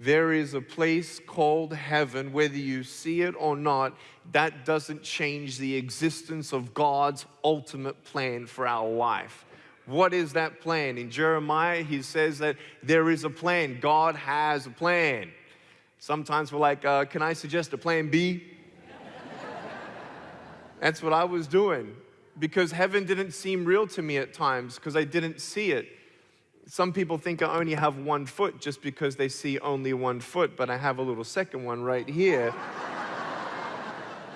There is a place called heaven, whether you see it or not, that doesn't change the existence of God's ultimate plan for our life. What is that plan? In Jeremiah, he says that there is a plan. God has a plan. Sometimes we're like, uh, can I suggest a plan B? That's what I was doing because heaven didn't seem real to me at times because I didn't see it. Some people think I only have one foot just because they see only one foot, but I have a little second one right here.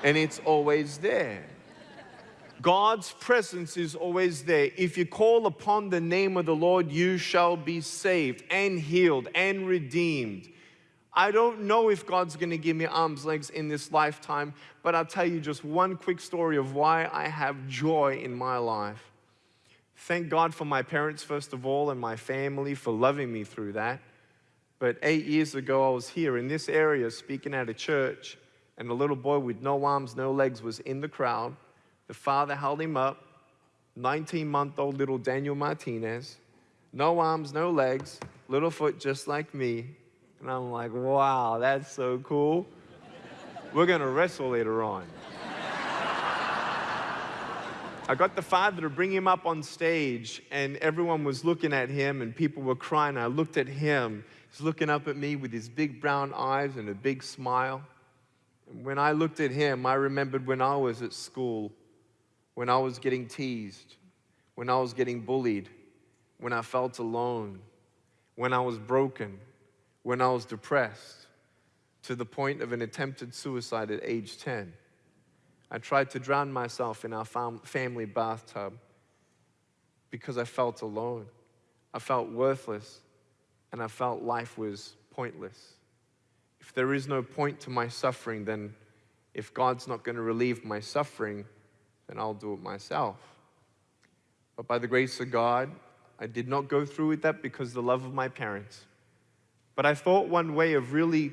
and it's always there. God's presence is always there. If you call upon the name of the Lord, you shall be saved and healed and redeemed. I don't know if God's gonna give me arms, legs in this lifetime, but I'll tell you just one quick story of why I have joy in my life. Thank God for my parents, first of all, and my family for loving me through that. But eight years ago, I was here in this area speaking at a church, and a little boy with no arms, no legs was in the crowd. The father held him up, 19 month old little Daniel Martinez, no arms, no legs, little foot just like me. And I'm like, wow, that's so cool. We're gonna wrestle later on. I got the father to bring him up on stage, and everyone was looking at him, and people were crying. I looked at him. He's looking up at me with his big brown eyes and a big smile. And when I looked at him, I remembered when I was at school, when I was getting teased, when I was getting bullied, when I felt alone, when I was broken, when I was depressed, to the point of an attempted suicide at age 10. I tried to drown myself in our fam family bathtub because I felt alone. I felt worthless and I felt life was pointless. If there is no point to my suffering, then if God's not going to relieve my suffering, then I'll do it myself. But by the grace of God, I did not go through with that because the love of my parents. But I thought one way of really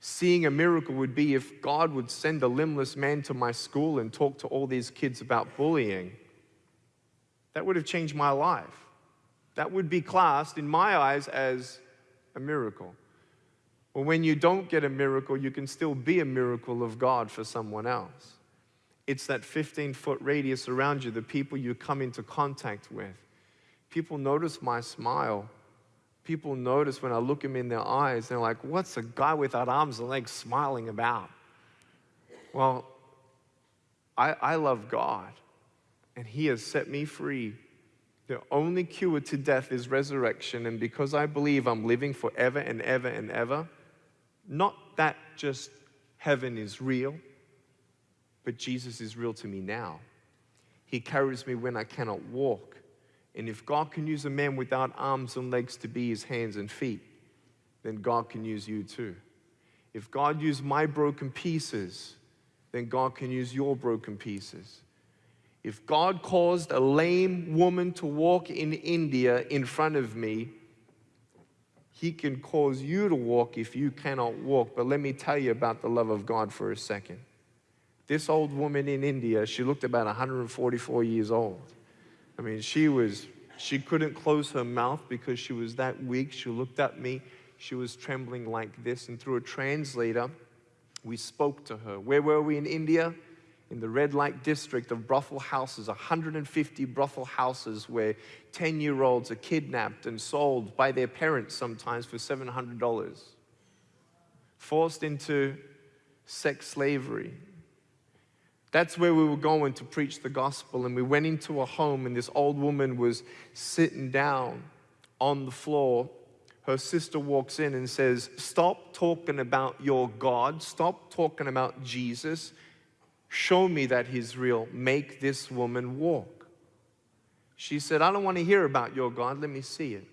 seeing a miracle would be if God would send a limbless man to my school and talk to all these kids about bullying. That would have changed my life. That would be classed, in my eyes, as a miracle. But when you don't get a miracle, you can still be a miracle of God for someone else. It's that 15 foot radius around you, the people you come into contact with. People notice my smile people notice when I look them in their eyes, they're like, what's a guy without arms and legs smiling about? Well, I, I love God, and He has set me free. The only cure to death is resurrection, and because I believe I'm living forever and ever and ever, not that just heaven is real, but Jesus is real to me now. He carries me when I cannot walk. And if God can use a man without arms and legs to be his hands and feet, then God can use you too. If God used my broken pieces, then God can use your broken pieces. If God caused a lame woman to walk in India in front of me, he can cause you to walk if you cannot walk. But let me tell you about the love of God for a second. This old woman in India, she looked about 144 years old. I mean, she was, she couldn't close her mouth because she was that weak. She looked at me. She was trembling like this. And through a translator, we spoke to her. Where were we in India? In the red light district of brothel houses, 150 brothel houses where 10 year olds are kidnapped and sold by their parents sometimes for $700. Forced into sex slavery, that's where we were going to preach the gospel. And we went into a home, and this old woman was sitting down on the floor. Her sister walks in and says, Stop talking about your God. Stop talking about Jesus. Show me that He's real. Make this woman walk. She said, I don't want to hear about your God. Let me see it.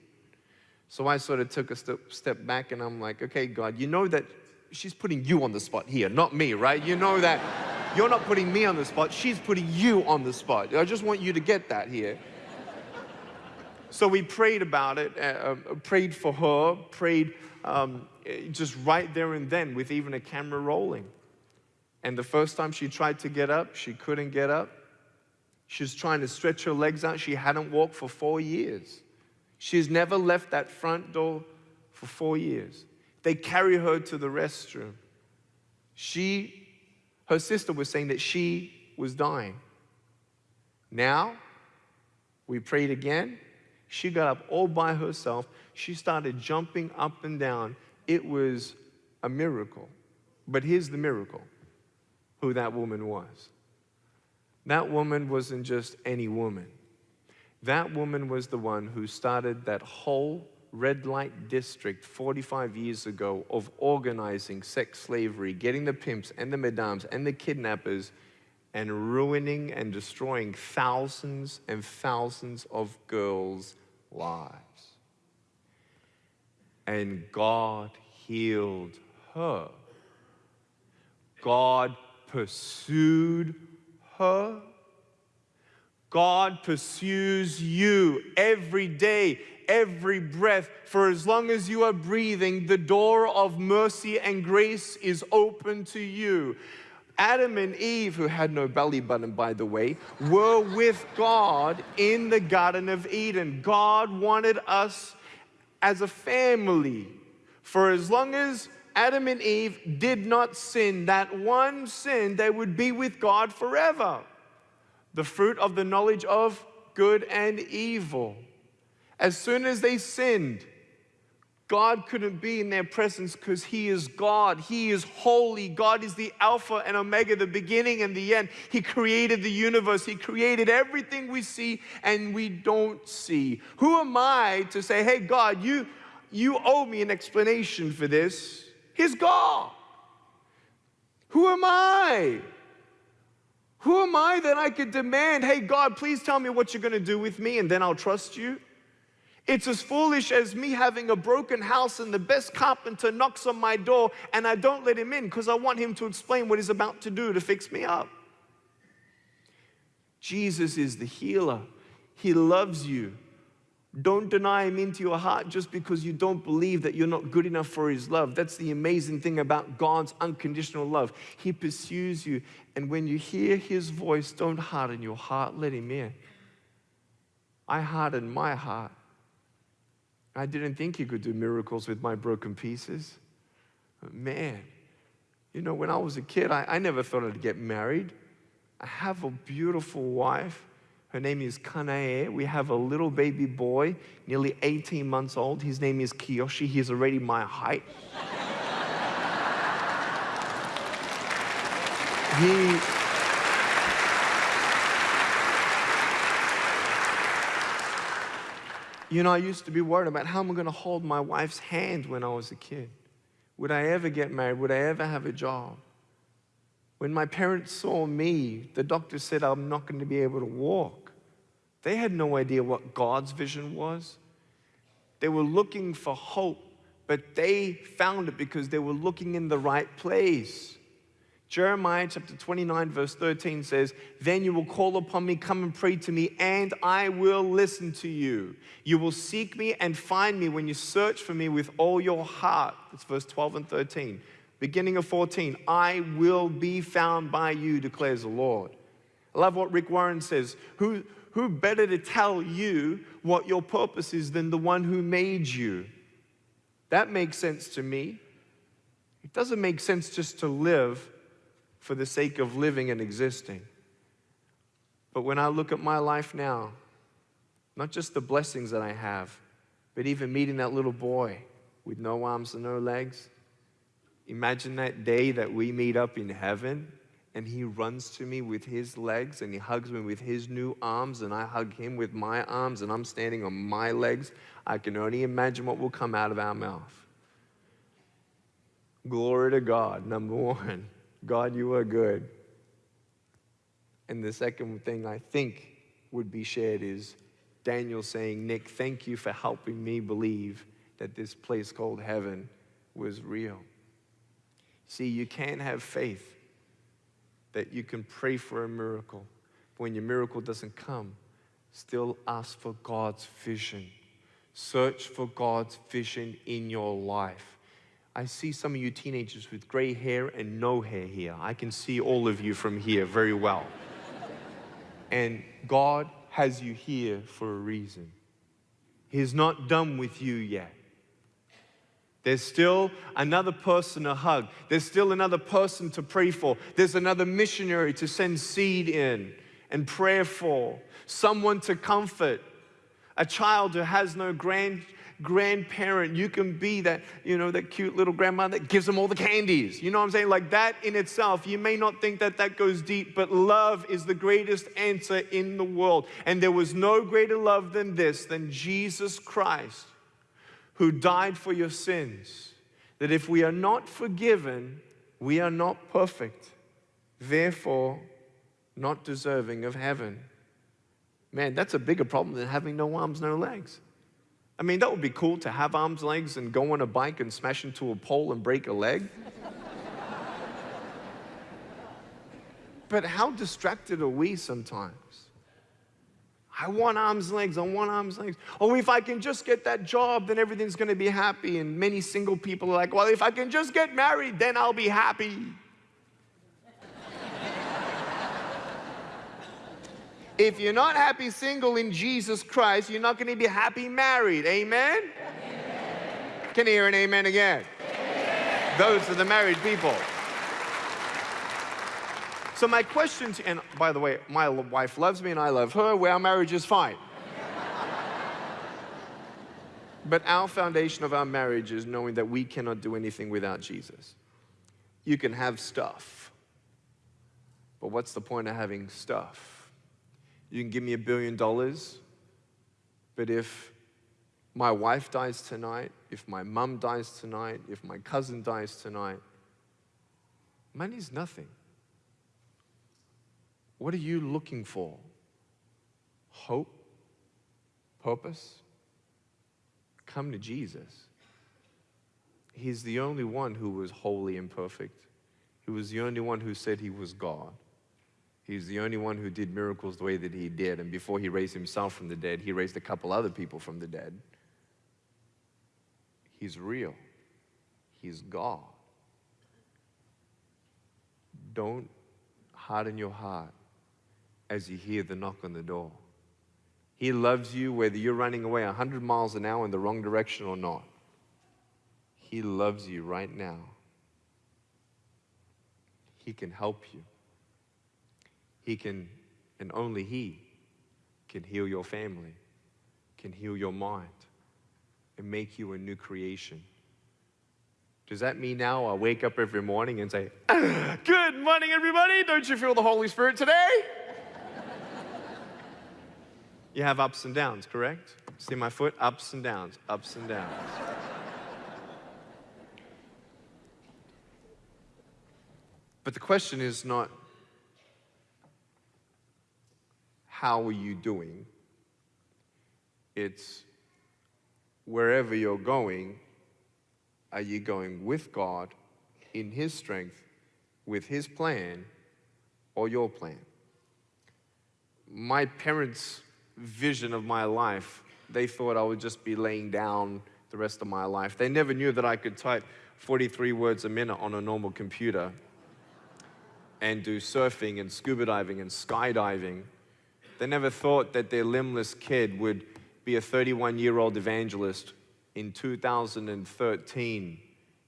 So I sort of took a step, step back and I'm like, okay, God, you know that she's putting you on the spot here, not me, right? You know that. You're not putting me on the spot, she's putting you on the spot. I just want you to get that here. So we prayed about it, uh, uh, prayed for her, prayed um, just right there and then with even a camera rolling. And the first time she tried to get up, she couldn't get up. She was trying to stretch her legs out. She hadn't walked for four years. She's never left that front door for four years. They carry her to the restroom. She, her sister was saying that she was dying. Now, we prayed again. She got up all by herself. She started jumping up and down. It was a miracle. But here's the miracle who that woman was. That woman wasn't just any woman. That woman was the one who started that whole red light district 45 years ago of organizing sex slavery, getting the pimps and the madams and the kidnappers and ruining and destroying thousands and thousands of girls' lives. And God healed her. God pursued her. God pursues you every day, every breath. For as long as you are breathing, the door of mercy and grace is open to you. Adam and Eve, who had no belly button, by the way, were with God in the Garden of Eden. God wanted us as a family. For as long as Adam and Eve did not sin, that one sin, they would be with God forever. The fruit of the knowledge of good and evil. As soon as they sinned, God couldn't be in their presence because He is God. He is holy. God is the Alpha and Omega, the beginning and the end. He created the universe. He created everything we see and we don't see. Who am I to say, hey, God, you, you owe me an explanation for this? He's God. Who am I? Who am I that I could demand, hey, God, please tell me what you're going to do with me and then I'll trust you? It's as foolish as me having a broken house and the best carpenter knocks on my door and I don't let him in because I want him to explain what he's about to do to fix me up. Jesus is the healer. He loves you. Don't deny him into your heart just because you don't believe that you're not good enough for his love. That's the amazing thing about God's unconditional love. He pursues you. And when you hear his voice, don't harden your heart, let him in. I hardened my heart. I didn't think he could do miracles with my broken pieces. Uh, man, you know, when I was a kid, I, I never thought I'd get married. I have a beautiful wife. Her name is Kanae. We have a little baby boy, nearly 18 months old. His name is Kiyoshi. He's already my height. he You know, I used to be worried about how am I going to hold my wife's hand when I was a kid? Would I ever get married? Would I ever have a job? When my parents saw me, the doctor said I'm not going to be able to walk. They had no idea what God's vision was. They were looking for hope, but they found it because they were looking in the right place. Jeremiah chapter 29, verse 13 says, Then you will call upon me, come and pray to me, and I will listen to you. You will seek me and find me when you search for me with all your heart. That's verse 12 and 13. Beginning of 14, I will be found by you, declares the Lord. I love what Rick Warren says. Who, who better to tell you what your purpose is than the one who made you? That makes sense to me. It doesn't make sense just to live for the sake of living and existing. But when I look at my life now, not just the blessings that I have, but even meeting that little boy with no arms and no legs, imagine that day that we meet up in heaven and he runs to me with his legs and he hugs me with his new arms and I hug him with my arms and I'm standing on my legs. I can only imagine what will come out of our mouth. Glory to God, number one. God, you are good. And the second thing I think would be shared is Daniel saying, Nick, thank you for helping me believe that this place called heaven was real. See, you can't have faith that you can pray for a miracle. But When your miracle doesn't come, still ask for God's vision. Search for God's vision in your life. I see some of you teenagers with gray hair and no hair here. I can see all of you from here very well. and God has you here for a reason. He's not done with you yet. There's still another person to hug. There's still another person to pray for. There's another missionary to send seed in and prayer for. Someone to comfort. A child who has no grand, grandparent. You can be that, you know, that cute little grandma that gives them all the candies. You know what I'm saying? Like that in itself, you may not think that that goes deep, but love is the greatest answer in the world. And there was no greater love than this, than Jesus Christ who died for your sins, that if we are not forgiven, we are not perfect, therefore not deserving of heaven. Man, that's a bigger problem than having no arms, no legs. I mean, that would be cool to have arms, legs, and go on a bike and smash into a pole and break a leg. but how distracted are we sometimes? I want arms legs, I want arms legs. Oh, if I can just get that job, then everything's gonna be happy. And many single people are like, well, if I can just get married, then I'll be happy. If you're not happy single in Jesus Christ, you're not gonna be happy married. Amen? amen. Can you hear an amen again? Amen. Those are the married people. So my question to, and by the way, my wife loves me and I love her, well, our marriage is fine. but our foundation of our marriage is knowing that we cannot do anything without Jesus. You can have stuff, but what's the point of having stuff? You can give me a billion dollars, but if my wife dies tonight, if my mum dies tonight, if my cousin dies tonight, money's nothing. What are you looking for? Hope? Purpose? Come to Jesus. He's the only one who was holy and perfect. He was the only one who said he was God. He's the only one who did miracles the way that he did. And before he raised himself from the dead, he raised a couple other people from the dead. He's real. He's God. Don't harden your heart as you hear the knock on the door. He loves you whether you're running away 100 miles an hour in the wrong direction or not. He loves you right now. He can help you. He can, and only He can heal your family, can heal your mind, and make you a new creation. Does that mean now I wake up every morning and say, Good morning, everybody? Don't you feel the Holy Spirit today? You have ups and downs, correct? See my foot? Ups and downs, ups and downs. But the question is not how are you doing? It's wherever you're going, are you going with God in His strength, with His plan, or your plan? My parents vision of my life. They thought I would just be laying down the rest of my life. They never knew that I could type 43 words a minute on a normal computer and do surfing and scuba diving and skydiving. They never thought that their limbless kid would be a 31 year old evangelist in 2013,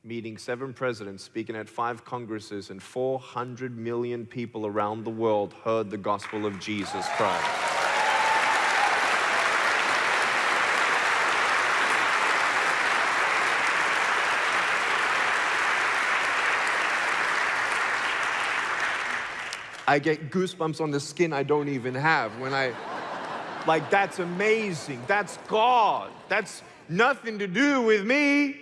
meeting seven presidents, speaking at five congresses, and 400 million people around the world heard the gospel of Jesus Christ. I get goosebumps on the skin I don't even have when I, like, that's amazing. That's God. That's nothing to do with me.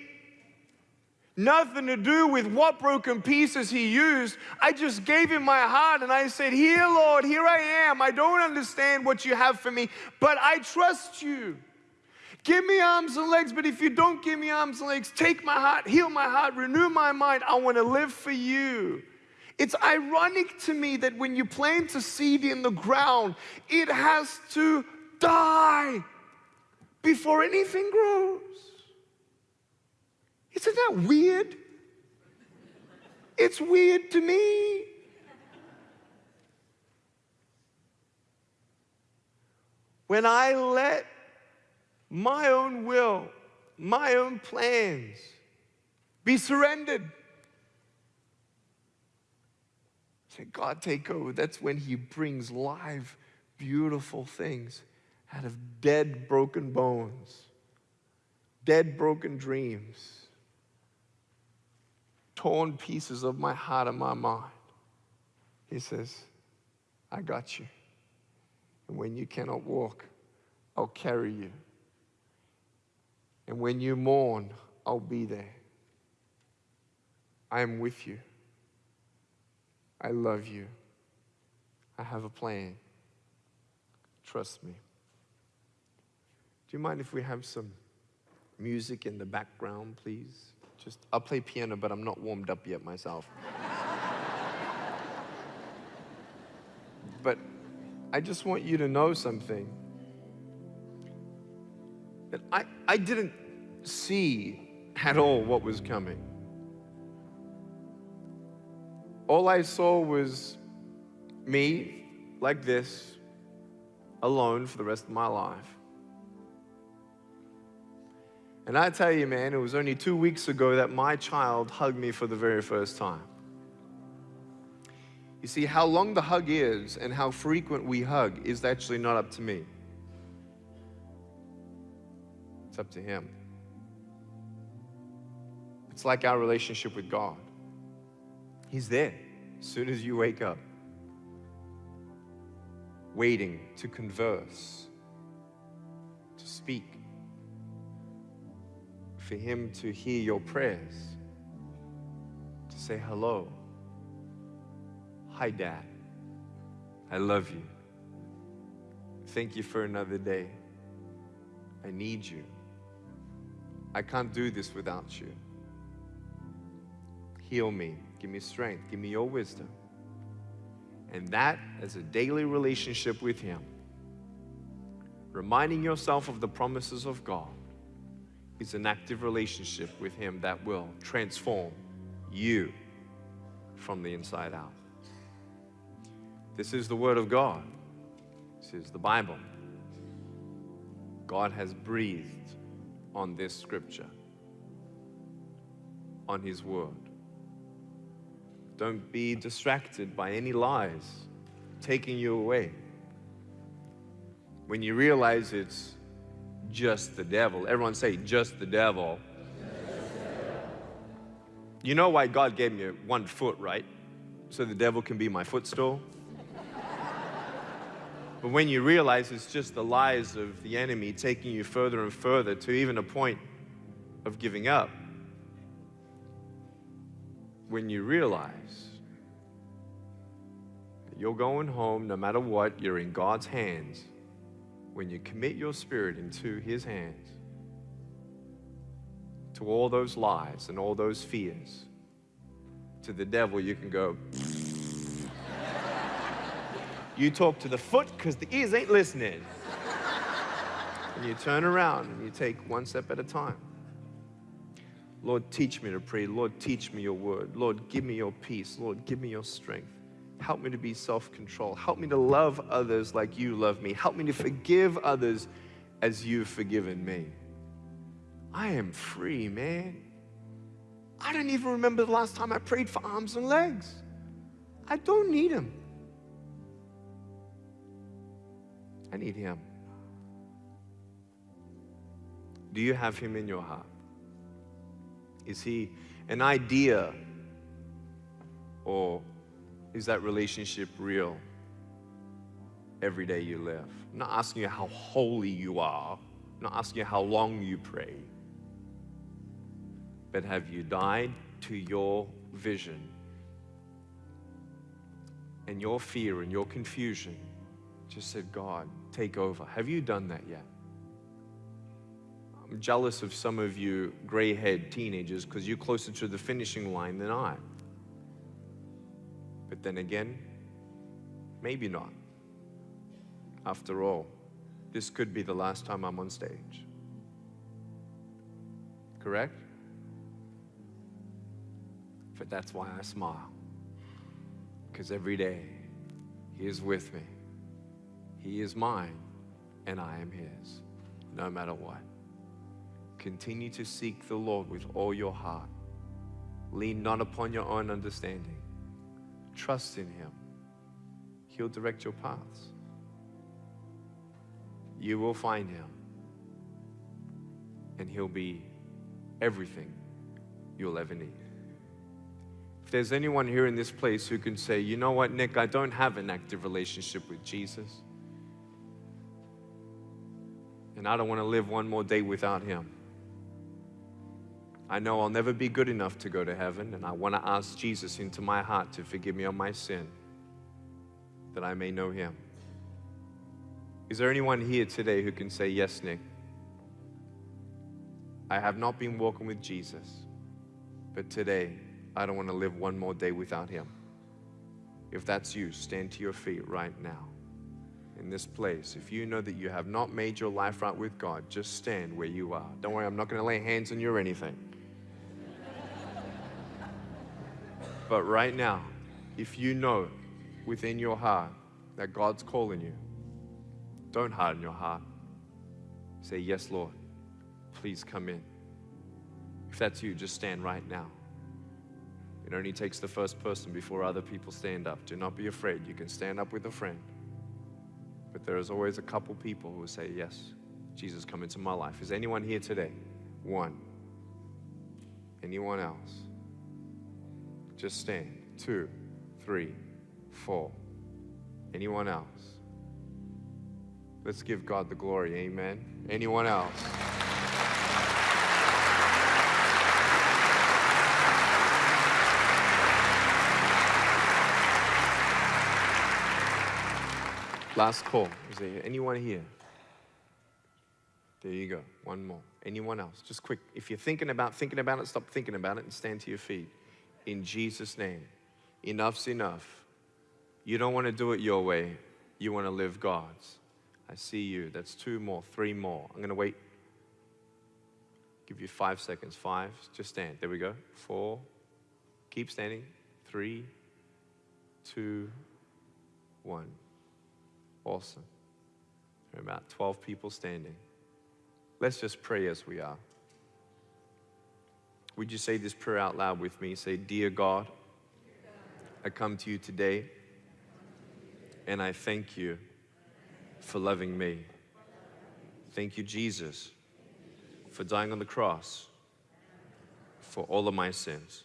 Nothing to do with what broken pieces he used. I just gave him my heart and I said, Here, Lord, here I am. I don't understand what you have for me, but I trust you. Give me arms and legs, but if you don't give me arms and legs, take my heart, heal my heart, renew my mind. I want to live for you. It's ironic to me that when you plant a seed in the ground, it has to die before anything grows. Isn't that weird? It's weird to me. When I let my own will, my own plans Be surrendered. Say, God, take over. That's when He brings live, beautiful things out of dead, broken bones, dead, broken dreams, torn pieces of my heart and my mind. He says, I got you. And when you cannot walk, I'll carry you. And when you mourn, I'll be there. I am with you. I love you. I have a plan. Trust me. Do you mind if we have some music in the background, please? Just I'll play piano, but I'm not warmed up yet myself. but I just want you to know something. That I, I didn't see at all what was coming. All I saw was me like this, alone for the rest of my life. And I tell you, man, it was only two weeks ago that my child hugged me for the very first time. You see, how long the hug is and how frequent we hug is actually not up to me. It's up to Him. It's like our relationship with God. He's there as soon as you wake up, waiting to converse, to speak, for Him to hear your prayers, to say hello. Hi, Dad. I love you. Thank you for another day. I need you. I can't do this without you. Heal me. Give me strength. Give me your wisdom. And that as a daily relationship with Him, reminding yourself of the promises of God, is an active relationship with Him that will transform you from the inside out. This is the Word of God. This is the Bible. God has breathed on this scripture, on His Word. Don't be distracted by any lies taking you away. When you realize it's just the devil, everyone say, just the devil. You know why God gave me one foot, right? So the devil can be my footstool. But when you realize it's just the lies of the enemy taking you further and further to even a point of giving up, when you realize that you're going home no matter what, you're in God's hands, when you commit your spirit into His hands, to all those lies and all those fears, to the devil, you can go, you talk to the foot because the ears ain't listening. and you turn around and you take one step at a time. Lord, teach me to pray. Lord, teach me your word. Lord, give me your peace. Lord, give me your strength. Help me to be self control. Help me to love others like you love me. Help me to forgive others as you've forgiven me. I am free, man. I don't even remember the last time I prayed for arms and legs. I don't need them. I need Him. Do you have Him in your heart? Is He an idea or is that relationship real every day you live? I'm not asking you how holy you are, I'm not asking you how long you pray, but have you died to your vision and your fear and your confusion? Just said, God, take over. Have you done that yet? I'm jealous of some of you gray haired teenagers because you're closer to the finishing line than I. But then again, maybe not. After all, this could be the last time I'm on stage. Correct? But that's why I smile. Because every day, He is with me. He is mine, and I am His, no matter what. Continue to seek the Lord with all your heart. Lean not upon your own understanding. Trust in Him. He'll direct your paths. You will find Him, and He'll be everything you'll ever need. If there's anyone here in this place who can say, you know what, Nick, I don't have an active relationship with Jesus, and I don't want to live one more day without Him. I know I'll never be good enough to go to heaven, and I want to ask Jesus into my heart to forgive me of my sin, that I may know Him. Is there anyone here today who can say, Yes, Nick? I have not been walking with Jesus, but today I don't want to live one more day without Him. If that's you, stand to your feet right now in this place. If you know that you have not made your life right with God, just stand where you are. Don't worry, I'm not going to lay hands on you or anything. But right now, if you know within your heart that God's calling you, don't harden your heart. Say, Yes, Lord, please come in. If that's you, just stand right now. It only takes the first person before other people stand up. Do not be afraid. You can stand up with a friend. But there is always a couple people who will say, Yes, Jesus, come into my life. Is anyone here today? One. Anyone else? Just stand. Two, three, four. Anyone else? Let's give God the glory. Amen. Anyone else? Last call. Is there anyone here? There you go. One more. Anyone else? Just quick. If you're thinking about thinking about it, stop thinking about it and stand to your feet. In Jesus' name. Enough's enough. You don't want to do it your way. You want to live God's. I see you. That's two more, three more. I'm going to wait. Give you five seconds. Five. Just stand. There we go. Four. Keep standing. Three, two, one. Awesome. There are about 12 people standing. Let's just pray as we are. Would you say this prayer out loud with me? Say, Dear God, I come to you today and I thank you for loving me. Thank you, Jesus, for dying on the cross for all of my sins.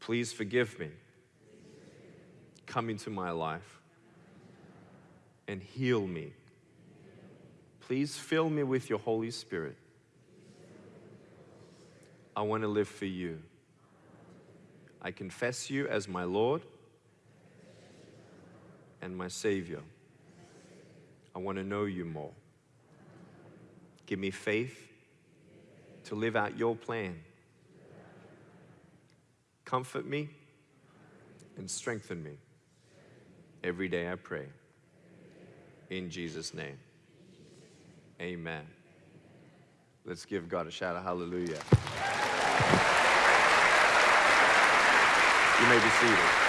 Please forgive me. Come into my life and heal me. Please fill me with your Holy Spirit. I want to live for you. I confess you as my Lord and my Savior. I want to know you more. Give me faith to live out your plan. Comfort me and strengthen me. Every day I pray. In Jesus' name. Amen. Let's give God a shout of hallelujah. You may be seated.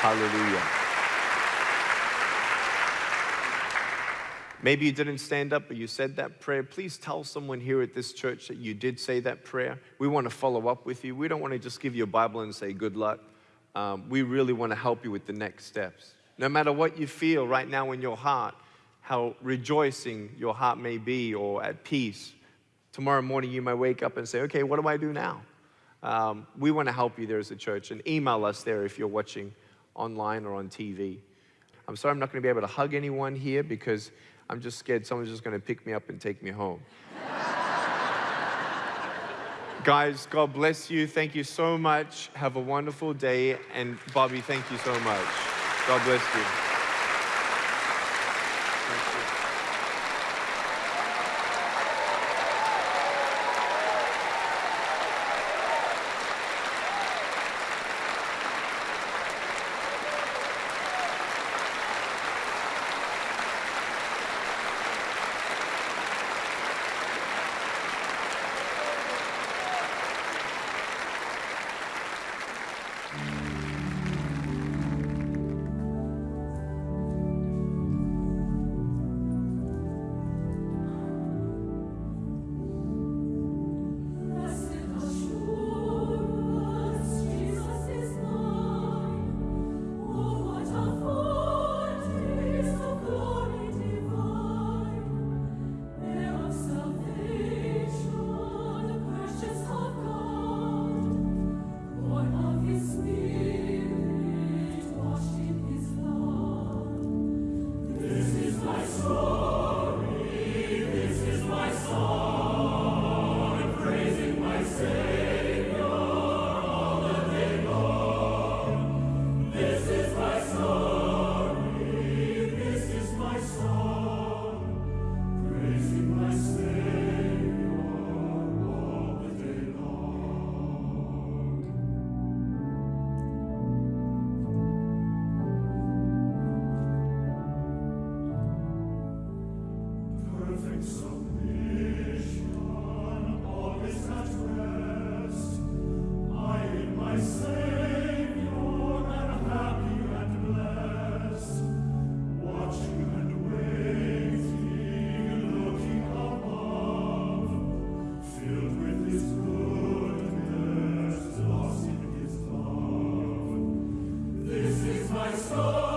Hallelujah. Maybe you didn't stand up, but you said that prayer. Please tell someone here at this church that you did say that prayer. We want to follow up with you. We don't want to just give you a Bible and say good luck. Um, we really want to help you with the next steps. No matter what you feel right now in your heart, how rejoicing your heart may be or at peace, tomorrow morning you might wake up and say, okay, what do I do now? Um, we want to help you there as a church and email us there if you're watching online or on TV. I'm sorry I'm not going to be able to hug anyone here because I'm just scared someone's just going to pick me up and take me home. Guys, God bless you. Thank you so much. Have a wonderful day. And Bobby, thank you so much. God bless you. soul.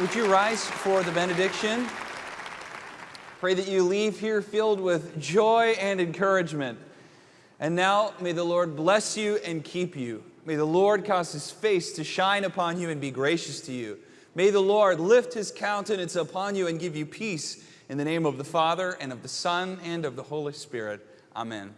Would you rise for the benediction? Pray that you leave here filled with joy and encouragement. And now, may the Lord bless you and keep you. May the Lord cause his face to shine upon you and be gracious to you. May the Lord lift his countenance upon you and give you peace in the name of the Father and of the Son and of the Holy Spirit. Amen.